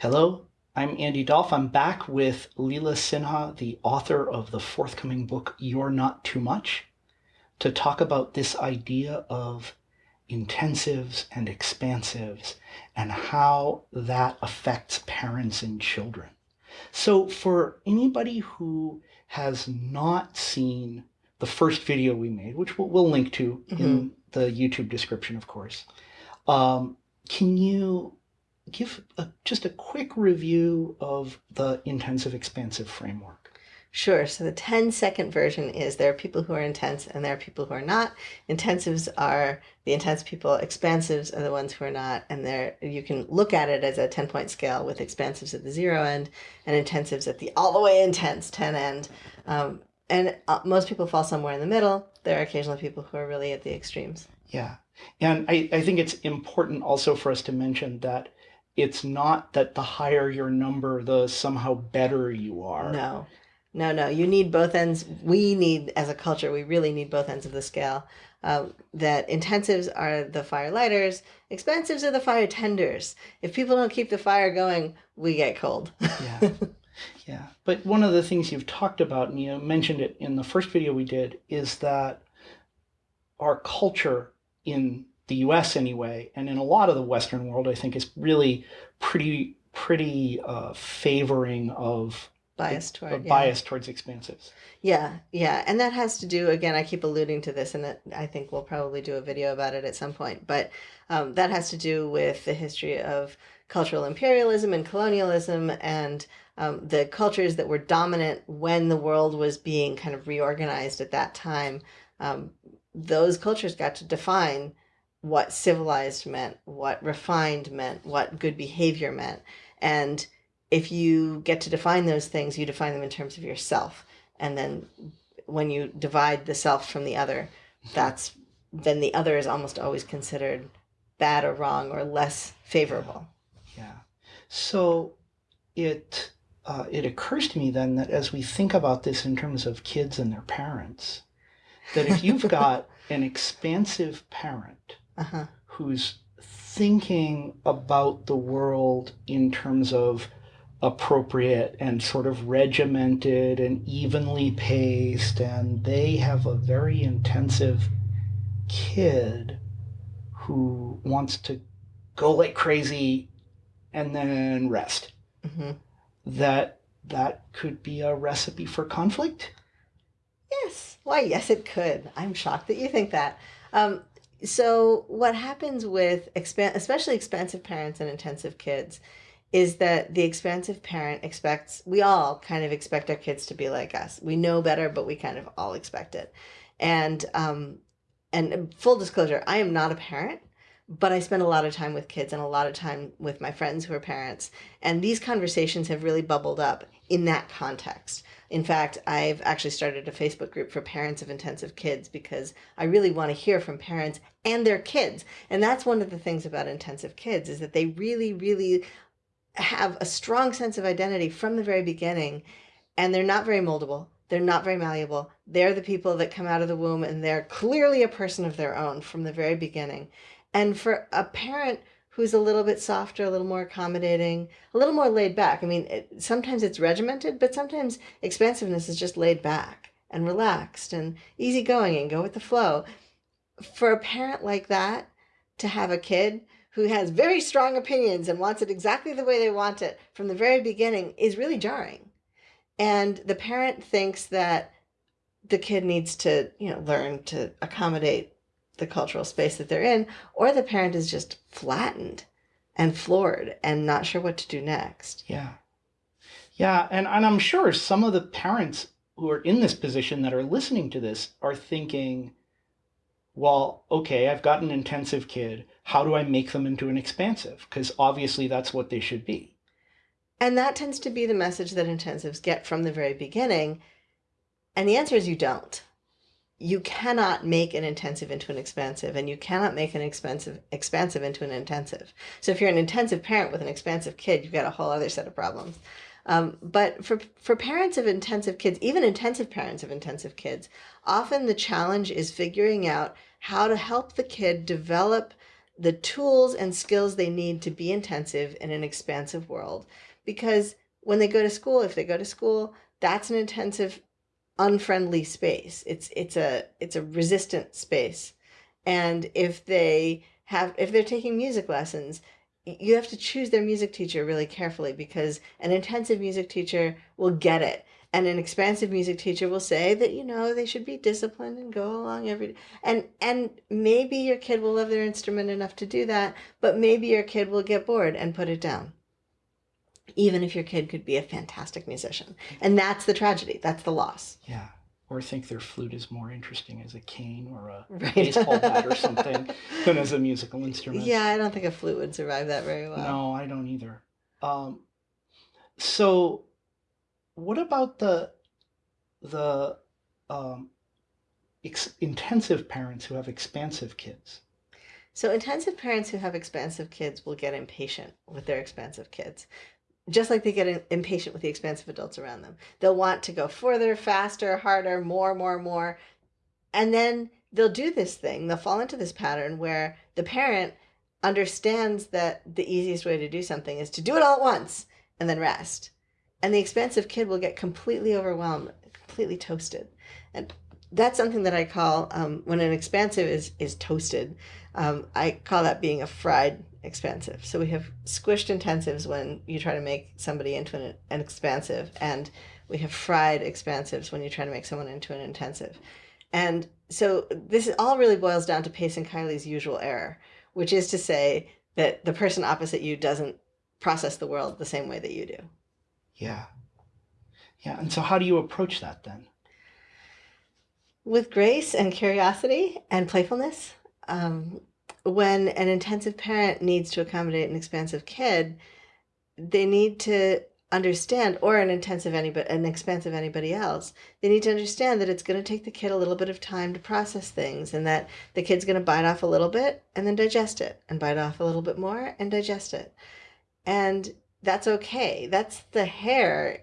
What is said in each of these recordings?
Hello, I'm Andy Dolph. I'm back with Leela Sinha, the author of the forthcoming book, You're Not Too Much, to talk about this idea of intensives and expansives and how that affects parents and children. So for anybody who has not seen the first video we made, which we'll, we'll link to mm-hmm. in the YouTube description, of course, um, can you give a, just a quick review of the intensive expansive framework? Sure. So the 10 second version is there are people who are intense and there are people who are not. Intensives are the intense people. Expansives are the ones who are not. And there you can look at it as a 10 point scale with expansives at the zero end and intensives at the all the way intense 10 end. Um, and uh, most people fall somewhere in the middle. There are occasionally people who are really at the extremes. Yeah. And I, I think it's important also for us to mention that it's not that the higher your number, the somehow better you are. No. No, no, you need both ends. We need, as a culture, we really need both ends of the scale. Um, that intensives are the fire lighters, expansives are the fire tenders. If people don't keep the fire going, we get cold. yeah. Yeah. But one of the things you've talked about, and you mentioned it in the first video we did, is that our culture in the US anyway, and in a lot of the Western world, I think is really pretty, pretty uh, favoring of bias toward yeah. bias towards expansives. Yeah, yeah, and that has to do again. I keep alluding to this, and that I think we'll probably do a video about it at some point. But um, that has to do with the history of cultural imperialism and colonialism, and um, the cultures that were dominant when the world was being kind of reorganized at that time. Um, those cultures got to define what civilized meant, what refined meant, what good behavior meant, and if you get to define those things, you define them in terms of yourself. And then when you divide the self from the other, that's then the other is almost always considered bad or wrong or less favorable. Yeah. So it uh, it occurs to me then that as we think about this in terms of kids and their parents, that if you've got an expansive parent uh-huh. who's thinking about the world in terms of appropriate and sort of regimented and evenly paced and they have a very intensive kid who wants to go like crazy and then rest. Mm-hmm. that that could be a recipe for conflict? Yes. Why yes it could. I'm shocked that you think that. Um, so what happens with especially expansive parents and intensive kids is that the expansive parent expects we all kind of expect our kids to be like us. We know better but we kind of all expect it. And um and full disclosure i am not a parent but i spend a lot of time with kids and a lot of time with my friends who are parents and these conversations have really bubbled up in that context. In fact i've actually started a facebook group for parents of intensive kids because i really want to hear from parents and their kids. And that's one of the things about intensive kids is that they really really have a strong sense of identity from the very beginning and they're not very moldable they're not very malleable. They're the people that come out of the womb and they're clearly a person of their own from the very beginning and for a parent who's a little bit softer a little more accommodating a little more laid back i mean it, sometimes it's regimented but sometimes expansiveness is just laid back and relaxed and easygoing and go with the flow for a parent like that to have a kid who has very strong opinions and wants it exactly the way they want it from the very beginning is really jarring. And the parent thinks that the kid needs to, you know, learn to accommodate the cultural space that they're in, or the parent is just flattened and floored and not sure what to do next. Yeah. Yeah. And, and I'm sure some of the parents who are in this position that are listening to this are thinking, well, okay, I've got an intensive kid. How do I make them into an expansive? Because obviously that's what they should be. And that tends to be the message that intensives get from the very beginning. And the answer is you don't. You cannot make an intensive into an expansive, and you cannot make an expensive expansive into an intensive. So if you're an intensive parent with an expansive kid, you've got a whole other set of problems. Um, but for, for parents of intensive kids, even intensive parents of intensive kids, often the challenge is figuring out how to help the kid develop the tools and skills they need to be intensive in an expansive world because when they go to school if they go to school that's an intensive unfriendly space. It's it's a it's a resistant space. And if they have if they're taking music lessons you have to choose their music teacher really carefully because an intensive music teacher will get it. And an expansive music teacher will say that you know they should be disciplined and go along every and and maybe your kid will love their instrument enough to do that but maybe your kid will get bored and put it down even if your kid could be a fantastic musician and that's the tragedy that's the loss Yeah. Or think their flute is more interesting as a cane or a right baseball bat or something than as a musical instrument. yeah i don't think a flute would survive that very well No, I don't either. Um, so, what about the the um, ex- intensive parents who have expansive kids? So intensive parents who have expansive kids will get impatient with their expansive kids. Just like they get impatient with the expansive adults around them. They'll want to go further, faster, harder, more, more, more. And then they'll do this thing. They'll fall into this pattern where the parent understands that the easiest way to do something is to do it all at once and then rest. And the expansive kid will get completely overwhelmed, completely toasted. And that's something that I call um, when an expansive is is toasted. Um, I call that being a fried expansive. So we have squished intensives when you try to make somebody into an, an expansive, and we have fried expansives when you try to make someone into an intensive. And so this all really boils down to Pace and Kylie's usual error, which is to say that the person opposite you doesn't process the world the same way that you do. Yeah. Yeah. And so, how do you approach that then? with grace and curiosity and playfulness. Um, when an intensive parent needs to accommodate an expansive kid, they need to understand, or an intensive anybody, an expansive anybody else, they need to understand that it's going to take the kid a little bit of time to process things, and that the kid's going to bite off a little bit and then digest it, and bite off a little bit more and digest it, and that's okay. That's the hare,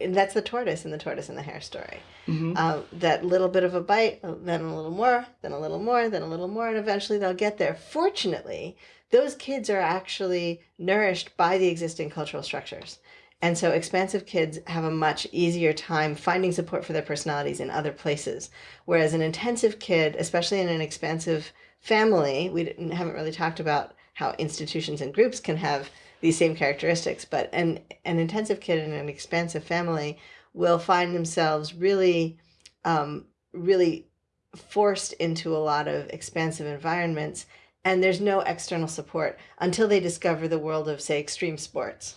and that's the tortoise in the tortoise and the hare story hmm uh, that little bit of a bite, uh, then a little more, then a little more, then a little more, and eventually they'll get there. Fortunately, those kids are actually nourished by the existing cultural structures. And so expansive kids have a much easier time finding support for their personalities in other places. Whereas an intensive kid, especially in an expansive family, we haven't really talked about how institutions and groups can have these same characteristics, but an, an intensive kid in an expansive family will find themselves really, um, really forced into a lot of expansive environments. And there's no external support until they discover the world of, say, extreme sports.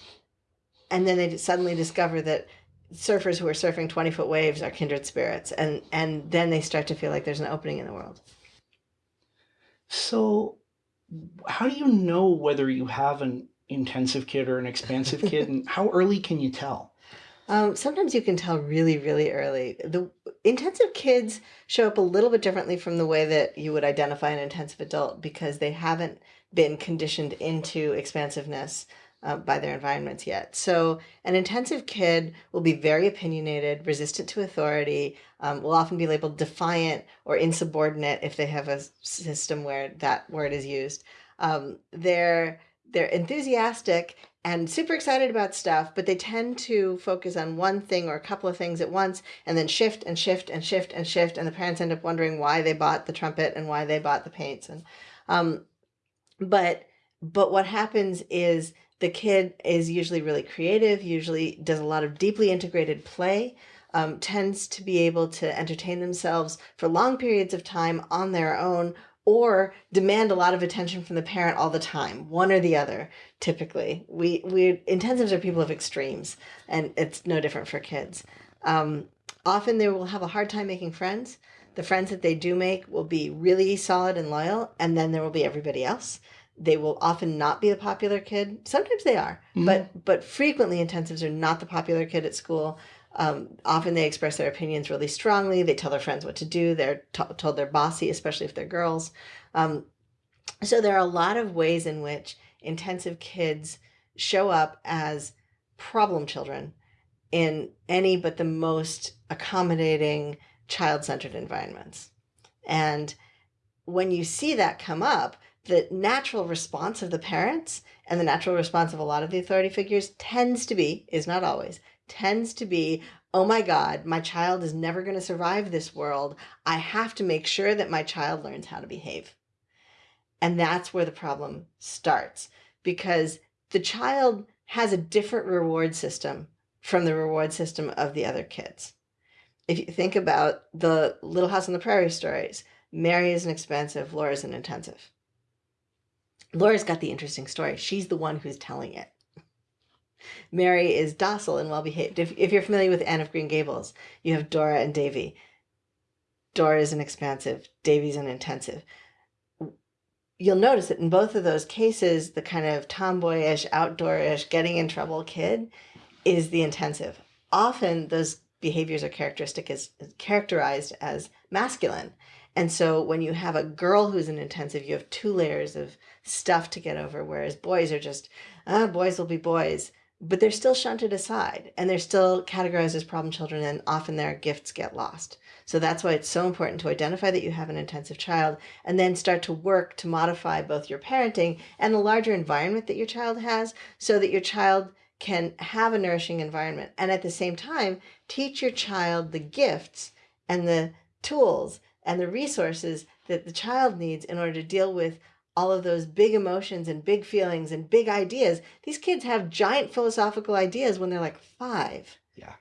And then they suddenly discover that surfers who are surfing 20 foot waves are kindred spirits. And, and then they start to feel like there's an opening in the world. So, how do you know whether you have an intensive kid or an expansive kid, and how early can you tell? Um, sometimes you can tell really, really early. The intensive kids show up a little bit differently from the way that you would identify an intensive adult because they haven't been conditioned into expansiveness uh, by their environments yet. So, an intensive kid will be very opinionated, resistant to authority, um, will often be labeled defiant or insubordinate if they have a system where that word is used. Um, they're they're enthusiastic and super excited about stuff, but they tend to focus on one thing or a couple of things at once and then shift and shift and shift and shift. And the parents end up wondering why they bought the trumpet and why they bought the paints. And, um, but, but what happens is the kid is usually really creative, usually does a lot of deeply integrated play, um, tends to be able to entertain themselves for long periods of time on their own or demand a lot of attention from the parent all the time one or the other typically. We we intensives are people of extremes and it's no different for kids. Um, often they will have a hard time making friends. The friends that they do make will be really solid and loyal and then there will be everybody else. They will often not be the popular kid. Sometimes they are Mhm. but but frequently intensives are not the popular kid at school um, often they express their opinions really strongly. They tell their friends what to do. They're told they're bossy, especially if they're girls. Um, so there are a lot of ways in which intensive kids show up as problem children in any but the most accommodating child centered environments. And when you see that come up, the natural response of the parents and the natural response of a lot of the authority figures tends to be, is not always, tends to be, oh my God, my child is never going to survive this world. I have to make sure that my child learns how to behave. And that's where the problem starts because the child has a different reward system from the reward system of the other kids. If you think about the Little House on the Prairie stories, Mary is an expansive, Laura is an intensive. Laura's got the interesting story. She's the one who's telling it. Mary is docile and well behaved. If, if you're familiar with Anne of Green Gables, you have Dora and Davy. Dora is an expansive, Davy's an intensive. You'll notice that in both of those cases, the kind of tomboyish, outdoorish, getting in trouble kid is the intensive. Often those behaviors are characteristic as characterized as masculine. And so when you have a girl who's an intensive, you have two layers of stuff to get over, whereas boys are just, ah, boys will be boys. But they're still shunted aside and they're still categorized as problem children, and often their gifts get lost. So that's why it's so important to identify that you have an intensive child and then start to work to modify both your parenting and the larger environment that your child has so that your child can have a nourishing environment and at the same time teach your child the gifts and the tools and the resources that the child needs in order to deal with all of those big emotions and big feelings and big ideas. These kids have giant philosophical ideas when they're like five. Yeah.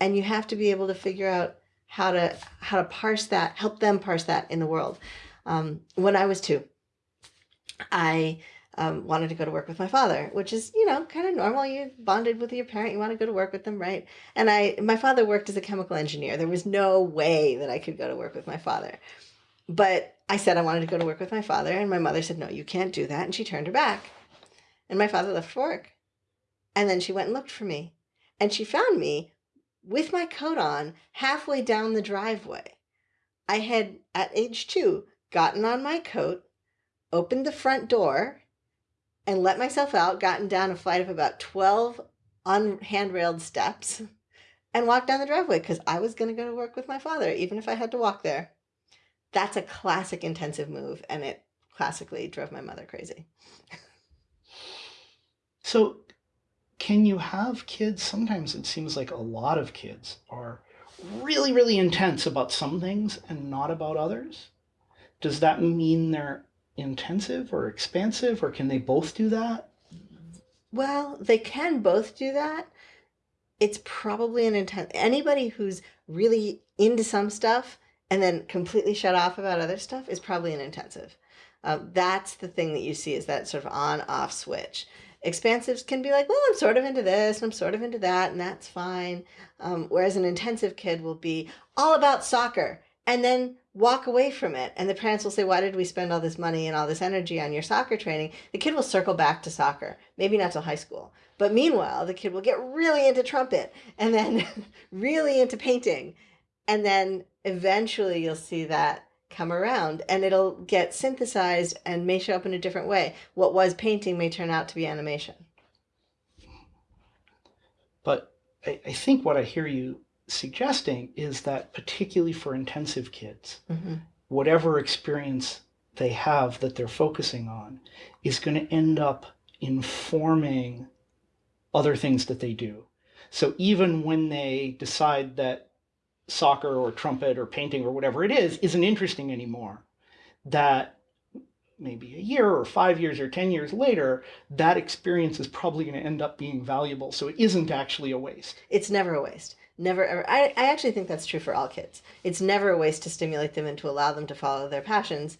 And you have to be able to figure out how to how to parse that, help them parse that in the world. Um, when I was two, I um, wanted to go to work with my father, which is, you know, kind of normal. You bonded with your parent, you want to go to work with them, right? And I, my father worked as a chemical engineer. There was no way that I could go to work with my father. But I said I wanted to go to work with my father, and my mother said, no, you can't do that. And she turned her back. And my father left for work. And then she went and looked for me. And she found me with my coat on halfway down the driveway. I had, at age two, gotten on my coat, opened the front door, and let myself out, gotten down a flight of about 12 on handrailed steps, and walked down the driveway because I was going to go to work with my father, even if I had to walk there. That's a classic intensive move, and it classically drove my mother crazy. so, can you have kids? Sometimes it seems like a lot of kids are really, really intense about some things and not about others. Does that mean they're intensive or expansive, or can they both do that? Well, they can both do that. It's probably an intense. Anybody who's really into some stuff and then completely shut off about other stuff is probably an intensive. Uh, that's the thing that you see is that sort of on off switch. Expansives can be like, well, I'm sort of into this and I'm sort of into that, and that's fine. Um, whereas an intensive kid will be all about soccer and then walk away from it. And the parents will say, Why did we spend all this money and all this energy on your soccer training? The kid will circle back to soccer, maybe not till high school. But meanwhile, the kid will get really into trumpet and then really into painting. And then eventually you'll see that come around and it'll get synthesized and may show up in a different way. What was painting may turn out to be animation. But I, I think what I hear you suggesting is that particularly for intensive kids, mm-hmm. whatever experience they have that they're focusing on is going to end up informing other things that they do. So even when they decide that soccer or trumpet or painting or whatever it is isn't interesting anymore, that maybe a year or five years or 10 years later, that experience is probably going to end up being valuable. So it isn't actually a waste. It's never a waste. Never ever. I, I actually think that's true for all kids. It's never a waste to stimulate them and to allow them to follow their passions.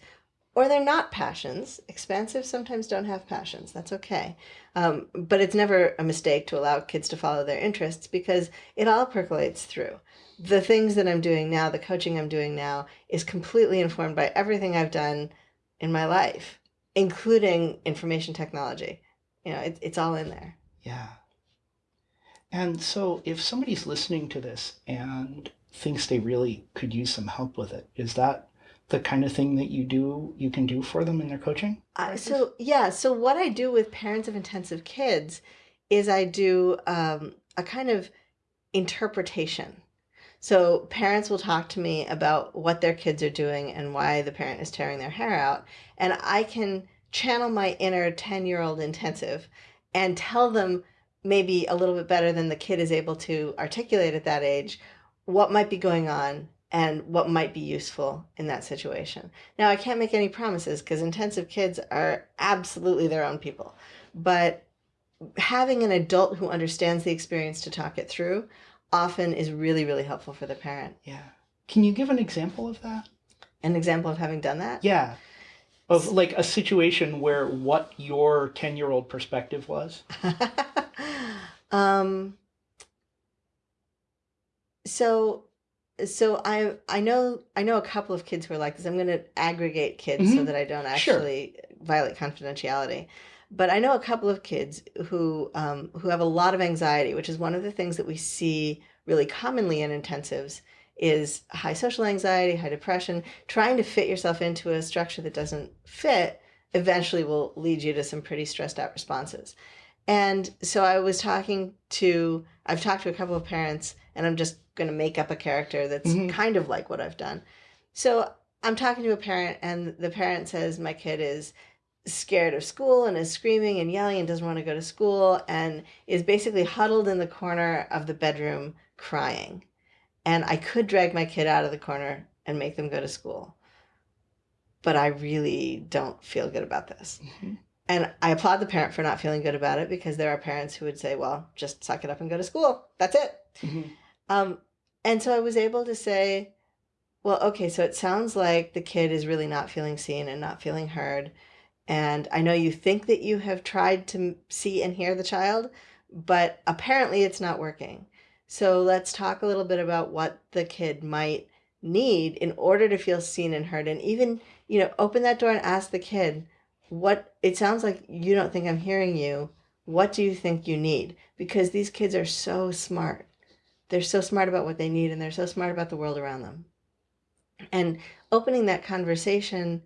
Or they're not passions. Expansive sometimes don't have passions. That's okay. Um, but it's never a mistake to allow kids to follow their interests because it all percolates through. The things that I'm doing now, the coaching I'm doing now, is completely informed by everything I've done in my life, including information technology. You know, it, it's all in there. Yeah. And so if somebody's listening to this and thinks they really could use some help with it, is that the kind of thing that you do you can do for them in their coaching? Uh, so yeah, so what I do with parents of intensive kids is I do um, a kind of interpretation. So parents will talk to me about what their kids are doing and why the parent is tearing their hair out. And I can channel my inner 10 year old intensive and tell them maybe a little bit better than the kid is able to articulate at that age what might be going on and what might be useful in that situation. Now, I can't make any promises because intensive kids are absolutely their own people. But having an adult who understands the experience to talk it through often is really, really helpful for the parent. Yeah. Can you give an example of that? An example of having done that? Yeah. Of like a situation where what your 10 year old perspective was? um, so so I I know I know a couple of kids who are like this. I'm going to aggregate kids mm-hmm. so that I don't actually sure. violate confidentiality. But I know a couple of kids who um, who have a lot of anxiety, which is one of the things that we see really commonly in intensives is high social anxiety, high depression. Trying to fit yourself into a structure that doesn't fit eventually will lead you to some pretty stressed out responses. And so I was talking to I've talked to a couple of parents and I'm just going to make up a character that's mm-hmm. kind of like what I've done. So I'm talking to a parent, and the parent says, My kid is scared of school and is screaming and yelling and doesn't want to go to school and is basically huddled in the corner of the bedroom crying. And I could drag my kid out of the corner and make them go to school. But I really don't feel good about this. Mm-hmm. And I applaud the parent for not feeling good about it because there are parents who would say, well, just suck it up and go to school. That's it. Mm-hmm. Um, and so I was able to say, well, okay, so it sounds like the kid is really not feeling seen and not feeling heard. And I know you think that you have tried to see and hear the child, but apparently it's not working. So let's talk a little bit about what the kid might need in order to feel seen and heard. And even, you know, open that door and ask the kid, what it sounds like you don't think I'm hearing you. What do you think you need? Because these kids are so smart they're so smart about what they need and they're so smart about the world around them. And opening that conversation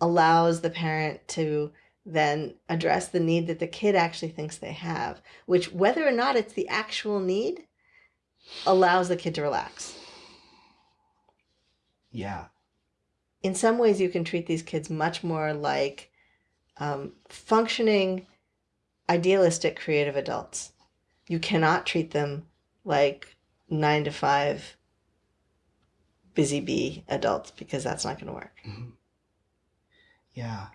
allows the parent to then address the need that the kid actually thinks they have, which, whether or not it's the actual need, allows the kid to relax. Yeah. In some ways, you can treat these kids much more like um, functioning, idealistic, creative adults. You cannot treat them like nine to five busy bee adults because that's not going to work. Mm-hmm. Yeah,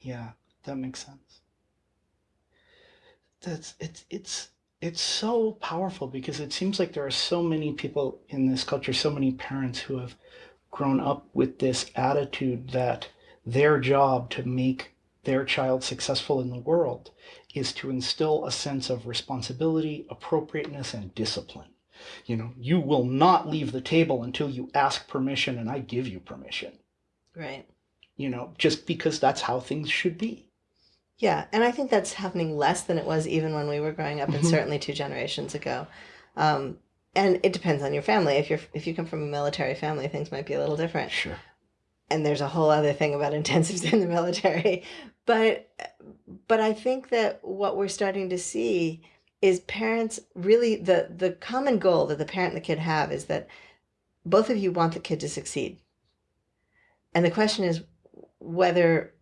yeah, that makes sense. That's it's it's it's so powerful because it seems like there are so many people in this culture, so many parents who have grown up with this attitude that their job to make their child successful in the world is to instill a sense of responsibility, appropriateness, and discipline. You know, you will not leave the table until you ask permission and I give you permission. Right. You know, just because that's how things should be. Yeah, and I think that's happening less than it was even when we were growing up, and mm-hmm. certainly two generations ago. Um, and it depends on your family. If you're if you come from a military family, things might be a little different. Sure. And there's a whole other thing about intensives in the military, but but I think that what we're starting to see is parents really the the common goal that the parent and the kid have is that both of you want the kid to succeed. And the question is whether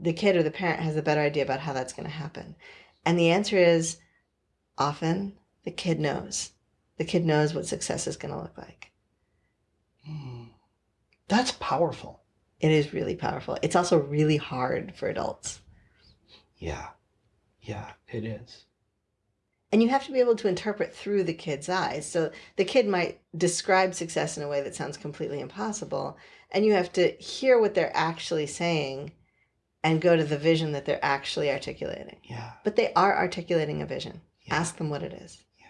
the kid or the parent has a better idea about how that's going to happen. And the answer is often the kid knows. The kid knows what success is going to look like. Mm. that's powerful. It is really powerful. It's also really hard for adults. Yeah. Yeah it is and you have to be able to interpret through the kid's eyes. So the kid might describe success in a way that sounds completely impossible, and you have to hear what they're actually saying and go to the vision that they're actually articulating. Yeah. But they are articulating a vision. Yeah. Ask them what it is. Yeah.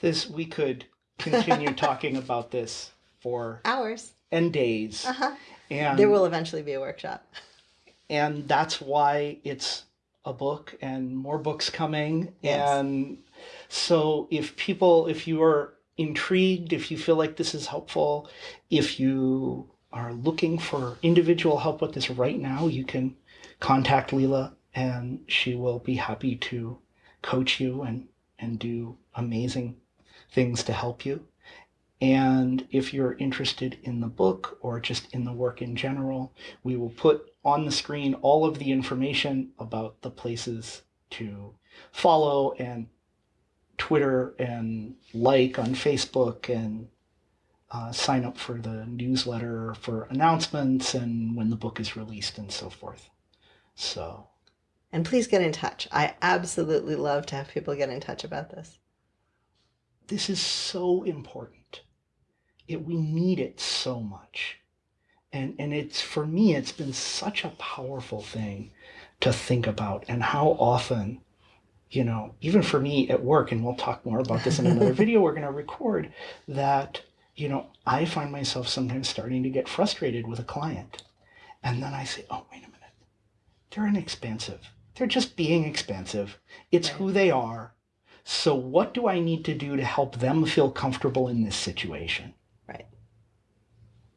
This we could continue talking about this for hours and days. Uh-huh. And there will eventually be a workshop. And that's why it's a book and more books coming. Yes. And so if people, if you are intrigued, if you feel like this is helpful, if you are looking for individual help with this right now, you can contact Leela and she will be happy to coach you and, and do amazing things to help you. And if you're interested in the book or just in the work in general, we will put on the screen all of the information about the places to follow and Twitter and like on Facebook and uh, sign up for the newsletter for announcements and when the book is released and so forth. So, And please get in touch. I absolutely love to have people get in touch about this. this is so important. It, we need it so much. And, and it's for me, it's been such a powerful thing to think about and how often, you know, even for me at work, and we'll talk more about this in another video we're going to record, that, you know, I find myself sometimes starting to get frustrated with a client. And then I say, oh, wait a minute. They're an expansive. They're just being expansive. It's Right. who they are. So, what do I need to do to help them feel comfortable in this situation?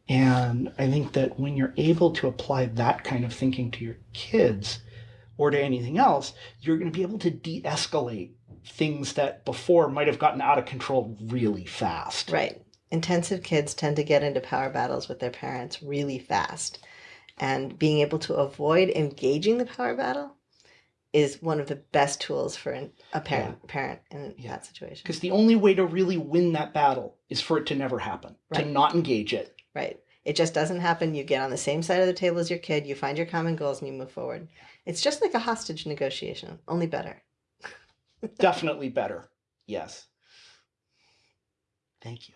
And I think that when you're able to apply that kind of thinking to your kids or to anything else, you're going to be able to de escalate things that before might have gotten out of control really fast. Right. Intensive kids tend to get into power battles with their parents really fast. And being able to avoid engaging the power battle is one of the best tools for an, a parent parent in Yeah. that situation. Because the only way to really win that battle is for it to never happen, Right. to not engage it. Right. It just doesn't happen. You get on the same side of the table as your kid, you find your common goals, and you move forward. It's just like a hostage negotiation, only better. Definitely better. Yes. Thank you.